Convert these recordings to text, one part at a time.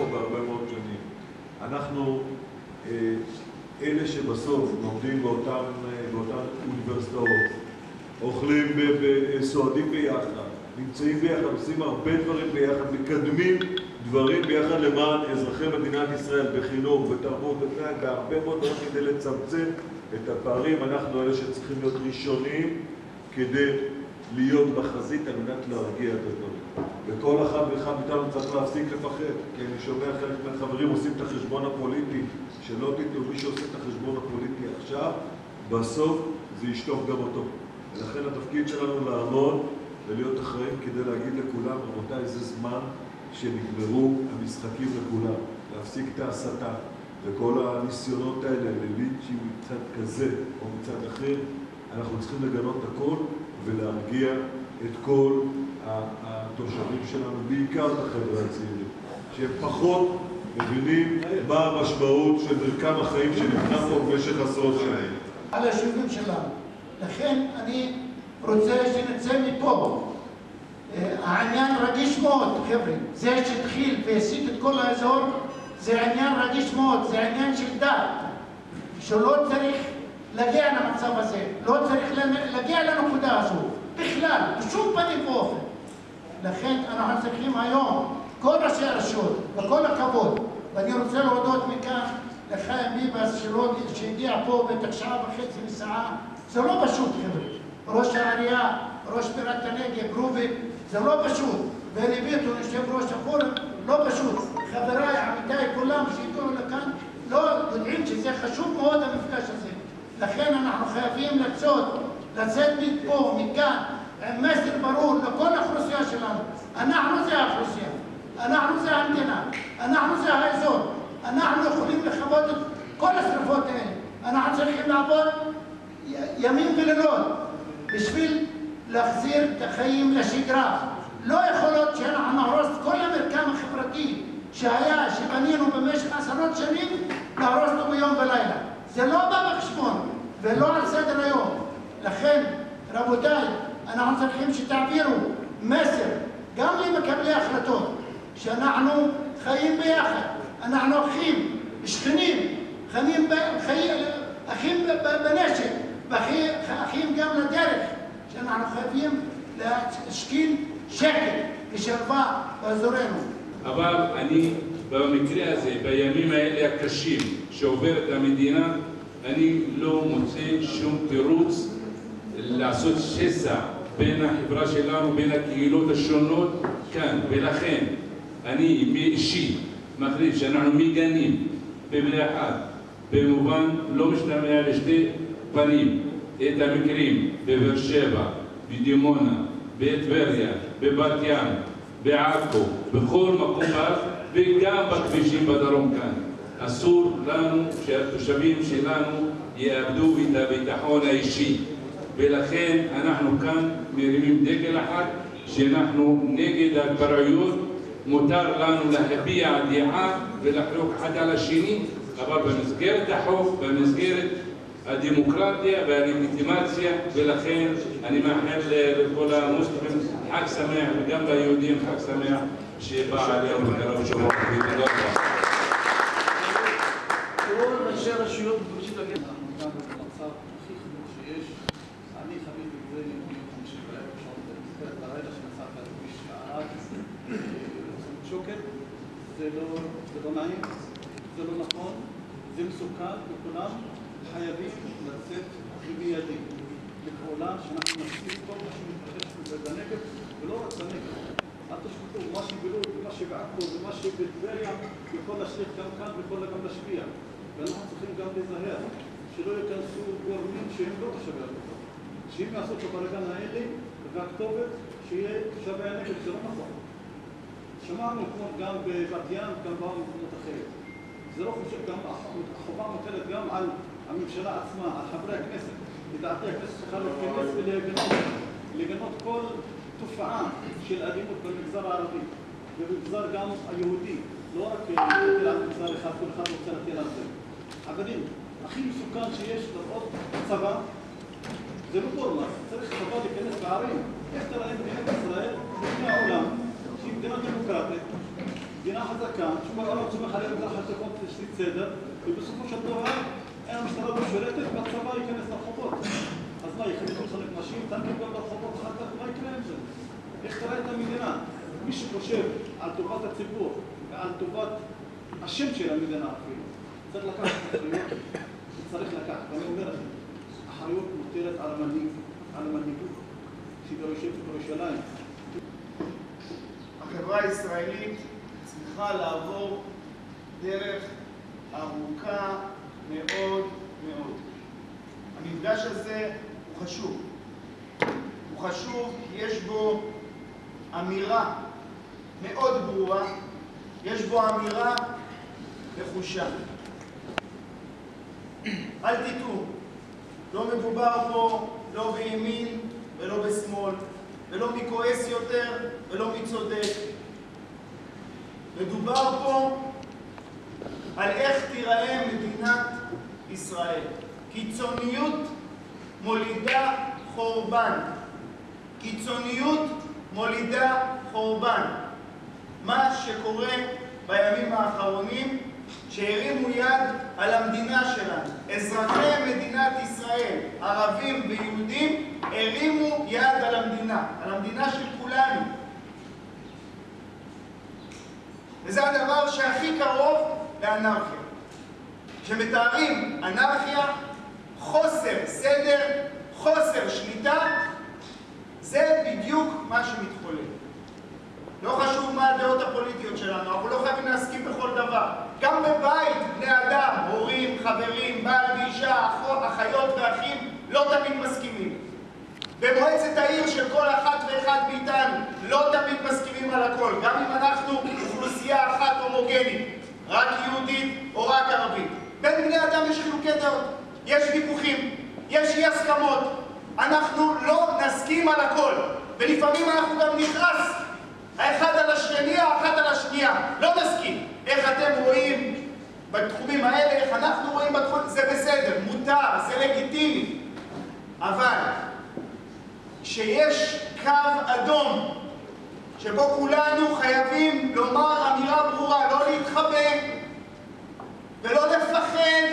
פה בהרבה מאוד שנים. אנחנו אה, אלה שבסוף לומדים באותן, אה, באותן אוניברסיטאות, אוכלים, סועדים ביחד, נמצאים ביחד, עושים הרבה דברים ביחד, מקדמים דברים ביחד למען אזרחי מדינת ישראל בחינוך, בתרבות, בהרבה מאוד דברים כדי לצמצם את הפערים. אנחנו אלה שצריכים להיות ראשונים כדי להיות בחזית על מנת להרגיע את הדברים. וכל אחד ואחד מאיתנו צריך להפסיק לפחד, כי אני שומע חלק מהחברים עושים את החשבון הפוליטי, שלא תדעו, מי שעושה את החשבון הפוליטי עכשיו, בסוף זה ישטוף גם אותו. ולכן התפקיד שלנו לעמוד ולהיות אחראים כדי להגיד לכולם, רבותיי, זה זמן שנגמרו המשחקים לכולם, להפסיק את ההסתה וכל הניסיונות האלה ללינצ'ים מצד כזה או מצד אחר, אנחנו צריכים לגנות הכל ולהרגיע את כל התושבים שלנו, בעיקר את החבר'ה הצעירים, שהם פחות מבינים מה המשמעות של מרקם החיים שנבנה פה במשך עשרות שנים. על היישובים שלנו. לכן אני רוצה שנצא מפה. העניין רגיש מאוד, חבר'ה. זה שהתחיל והסיט את כל האזור, זה עניין רגיש מאוד, זה עניין של דת, שלא צריך להגיע למצב הזה, לא צריך להגיע לנקודה הזו, בכלל, בשום פנים ואופן. לכן אנחנו צריכים היום, כל ראשי הרשויות, וכל הכבוד, ואני רוצה להודות מכאן לחיים ביבס שהגיע פה בטח שעה וחצי מסעה, זה לא פשוט חבר'ה. ראש העירייה, ראש בירת הנגב, רוביק, זה לא פשוט. ואלי ביטון, יושב ראש הפורום, לא פשוט. חבריי, עמיתיי, כולם שהגיעו לכאן, לא יודעים שזה חשוב מאוד המפגש הזה. לכן אנחנו חייבים לצאת, לצאת מפה, מכאן, עם מסר ברור לכל האוכלוסייה שלנו. אנחנו זה האוכלוסייה, אנחנו זה המדינה, אנחנו זה האזור. אנחנו יכולים לכבות את כל השרפות האלה. אנחנו צריכים לעבוד ימים ולילות בשביל להחזיר את החיים לשגרה. לא יכול להיות שאנחנו נהרוס את כל המרקם החברתי שהיה, שבנינו במשך עשרות שנים, להרוס אותו ביום ולילה. זה לא בא בחשבון ולא על סדר היום. לכן, רבותיי, אנחנו צריכים שתעבירו מסר גם למקבלי החלטות, שאנחנו חיים ביחד, אנחנו אחים, שכנים, חיים, אחים בנשק, ואחים גם לדרך, שאנחנו חייבים להשכין שקט ושלווה באזורנו. אבל אני, במקרה הזה, בימים האלה הקשים שעוברת המדינה, אני לא מוצא שום תירוץ לעשות שסע בין החברה שלנו, בין הקהילות השונות כאן, ולכן אני אישי מחליט שאנחנו מגנים בבני אחד, במובן לא משתמע לשתי פנים, את המקרים בבאר שבע, בדימונה, בטבריה, בבת ים, בעכו, בכל מקום בארץ וגם בכבישים בדרום כאן. אסור לנו שהתושבים שלנו יאבדו את הביטחון האישי. ולכן אנחנו כאן מרימים דגל אחד שאנחנו נגד ההתפרעויות מותר לנו להביע דעה ולחלוק אחד על השני אבל במסגרת החוק, במסגרת הדמוקרטיה והלגיטימציה ולכן אני מאחל לכל המוסלמים חג שמח וגם ליהודים חג שמח שבא עליהם בקרוב שבוע ותודה רבה. כל ראשי הרשויות מבקשים להגיד אנחנו גם במצב הכי חמור שיש אני חוויתי את זה ביום חמישי בערב במסגרת הרגע שנסעת על כביש ערד שוקת זה לא נעים, זה לא נכון, זה מסוכן וכולם חייבים לצאת במיידי לפעולה שאנחנו נפסיק כל מה שמתרחש בנגב ולא רק בנגב. אל תשכחו, מה שבלוד ומה שבעכו ומה שבטבריה יכול להשליך גם כאן ויכול גם להשפיע. ואנחנו צריכים גם להיזהר שלא ייכנסו גורמים שהם לא תושבי המקום. שאם יעשו את הבלגן האלה והכתובת שיהיה תושבי הנגב, זה לא נכון. שמענו אתמול גם בבת ים, גם במקומות אחרים. זה לא חושב, גם החובה מוטלת גם על הממשלה עצמה, על חברי הכנסת. לדעתי הכנסת צריכה להתכנס ולגנות כל תופעה של אלימות במגזר הערבי ובמגזר גם היהודי, לא רק להטיל על מגזר אחד, כל אחד רוצה להטיל על זה. חברים, הכי מסוכן שיש לראות צבא, זה לא פורמס, צריך צבא להיכנס בערים. איך תראה מדינת ישראל לפני העולם, מדינה דמוקרטית, מדינה חזקה, שכל סומך עליה בגלל חשבות תשתית סדר, ובסופו של דבר אין המשטרה לא והצבא ייכנס לרחובות. אז מה, יחליטו לחלק נשים, טנקים גם ברחובות אחר כך, מה יקרה עם זה? איך תראה את המדינה? מי שחושב על טובת הציבור ועל טובת השם של המדינה אפילו, צריך לקחת אחריות, צריך לקחת. ואני אומר לכם, אחריות מוטלת על המנהיג, על המנהיגות, שהיא בירושלים. החברה הישראלית צריכה לעבור דרך ארוכה מאוד מאוד. המפגש הזה הוא חשוב. הוא חשוב כי יש בו אמירה מאוד ברורה, יש בו אמירה נחושה. אל תטעו, לא מדובר פה לא בימין ולא בשמאל, ולא מי כועס יותר ולא מי צודק. מדובר פה על איך תיראה מדינת ישראל. קיצוניות מולידה חורבן. קיצוניות מולידה חורבן. מה שקורה בימים האחרונים, שהרימו יד על המדינה שלנו. אזרחי מדינת ישראל, ערבים ויהודים, הרימו יד על המדינה, על המדינה של כולנו. וזה הדבר שהכי קרוב לאנרכיה. כשמתארים אנרכיה, חוסר סדר, חוסר שליטה, זה בדיוק מה שמתחולל. לא חשוב מה הדעות הפוליטיות שלנו, אנחנו לא חייבים להסכים בכל דבר. גם בבית, בני אדם, הורים, חברים, בעל ואישה, אחיות ואחים, לא תמיד מסכימים. במועצת העיר של כל אחת ואחד מאיתנו, לא תמיד מסכימים על הכל. גם אם אנחנו אוכלוסייה אחת הומוגנית, רק יהודית או רק ערבית. בין בני אדם יש חילוקי דעות, יש ויכוחים, יש אי הסכמות. אנחנו לא נסכים על הכל, ולפעמים אנחנו גם נכעס האחד על השני, האחת על השנייה. לא נסכים. איך אתם רואים בתחומים האלה, איך אנחנו רואים בתחומים, זה בסדר, מותר, זה לגיטימי. אבל כשיש קו אדום שבו כולנו חייבים לומר אמירה ברורה, לא להתחבא ולא לפחד,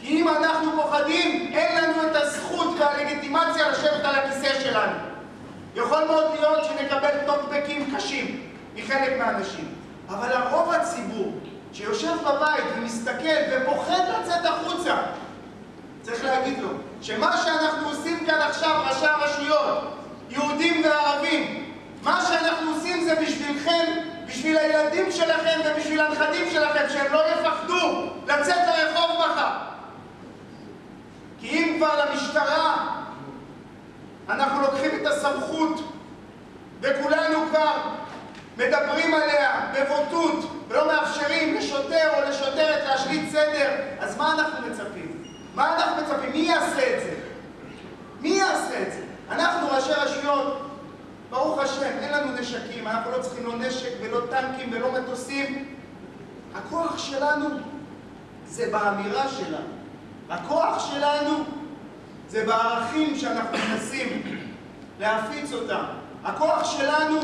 כי אם אנחנו פוחדים, אין לנו את הזכות והלגיטימציה לשבת על הכיסא שלנו. יכול מאוד להיות שנקבל טוקבקים קשים מחלק מהאנשים, אבל הרוב הציבור שיושב בבית ומסתכל ופוחד לצאת החוצה, צריך להגיד לו שמה שאנחנו עושים כאן עכשיו, ראשי הרשויות, יהודים וערבים, מה שאנחנו עושים זה בשבילכם, בשביל הילדים שלכם ובשביל הנכדים שלכם, שהם לא יפחדו לצאת לרחוב מחר. כי אם כבר למשטרה אנחנו לוקחים את הסמכות וכולנו כבר מדברים עליה בבוטות ולא מאפשרים לשוטר או לשוטרת להשליט סדר, אז מה אנחנו מצפים? מה אנחנו מצפים? מי יעשה את זה? מי יעשה את זה? אנחנו ראשי רשויות, ברוך השם, אין לנו נשקים, אנחנו לא צריכים לא נשק ולא טנקים ולא מטוסים. הכוח שלנו זה באמירה שלנו. הכוח שלנו זה בערכים שאנחנו מנסים להפיץ אותם. הכוח שלנו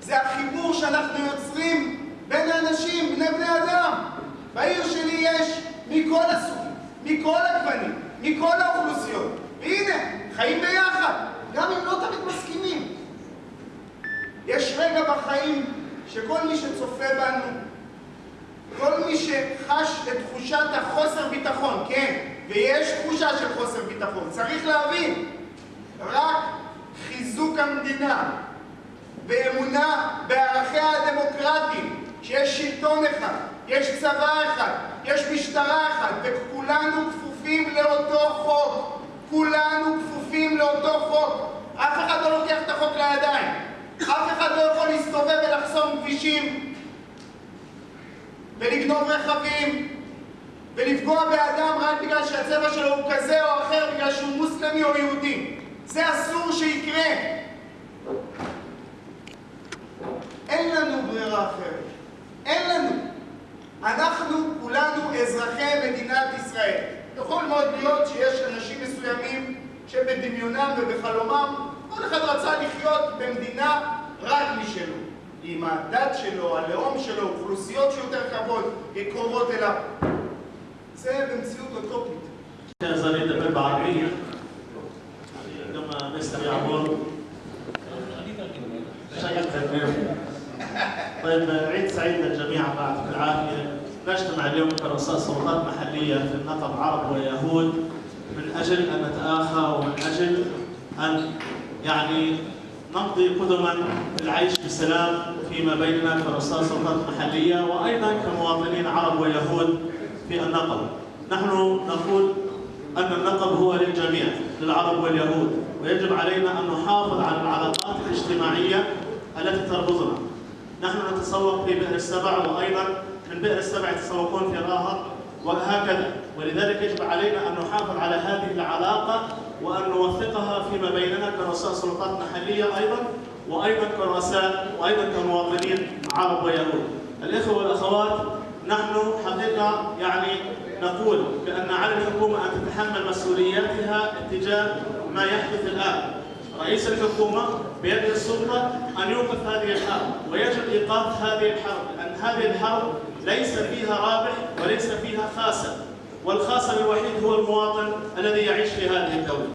זה החיבור שאנחנו יוצרים בין האנשים, בני בני אדם. בעיר שלי יש מכל הסוגים, מכל הגוונים, מכל האוכלוסיות. והנה, חיים ביחד, גם אם לא תמיד מסכימים. יש רגע בחיים שכל מי שצופה בנו, כל מי שחש את תחושת החוסר ביטחון, כן, ויש תחושה של חוסר ביטחון, צריך להבין, רק חיזוק המדינה ואמונה בערכיה הדמוקרטיים, שיש שלטון אחד, יש צבא אחד, יש משטרה אחת, וכולנו כפופים לאותו חוק. כולנו כפופים לאותו חוק. אף אחד לא לוקח את החוק לידיים. אף אחד לא יכול להסתובב ולחסום כבישים ולגנוב רכבים ולפגוע באדם רק בגלל שהצבע שלו הוא כזה או אחר, בגלל שהוא מוסלמי או יהודי. זה אסור שיקרה. אין לנו ברירה אחרת. אין לנו. אנחנו כולנו אזרחי מדינת ישראל. יכול מאוד להיות שיש אנשים מסוימים שבדמיונם ובחלומם כל אחד רצה לחיות במדינה רק משלו. עם הדת שלו, הלאום שלו, אוכלוסיות שיותר קרובות אליו. seven pseudocopies. نظرية الربع العربية عندما مستر يعمر شيخ تمام طيب عيد سعيد للجميع بعد العافية نجتمع اليوم كرؤساء سلطات محلية في النقب عرب ويهود من أجل أن نتآخى ومن أجل أن يعني نقضي قدما العيش بسلام فيما بيننا كرؤساء سلطات محلية وأيضا كمواطنين عرب ويهود في النقب. نحن نقول أن اللقب هو للجميع للعرب واليهود. ويجب علينا أن نحافظ على العلاقات الاجتماعية التي تربطنا. نحن نتسوق في بئر السبع وأيضا من بئر السبع يتسوقون في راهر وهكذا. ولذلك يجب علينا أن نحافظ على هذه العلاقة وأن نوثقها فيما بيننا كرؤساء سلطات محلية أيضا وأيضا كرؤساء وأيضا كمواطنين عرب ويهود. الإخوة والأخوات نحن حقيقة يعني نقول بأن على الحكومة أن تتحمل مسؤولياتها اتجاه ما يحدث الآن. رئيس الحكومة بيد السلطة أن يوقف هذه الحرب ويجب إيقاف هذه الحرب لأن هذه الحرب ليس فيها رابح وليس فيها خاسر والخاسر الوحيد هو المواطن الذي يعيش في هذه الدولة.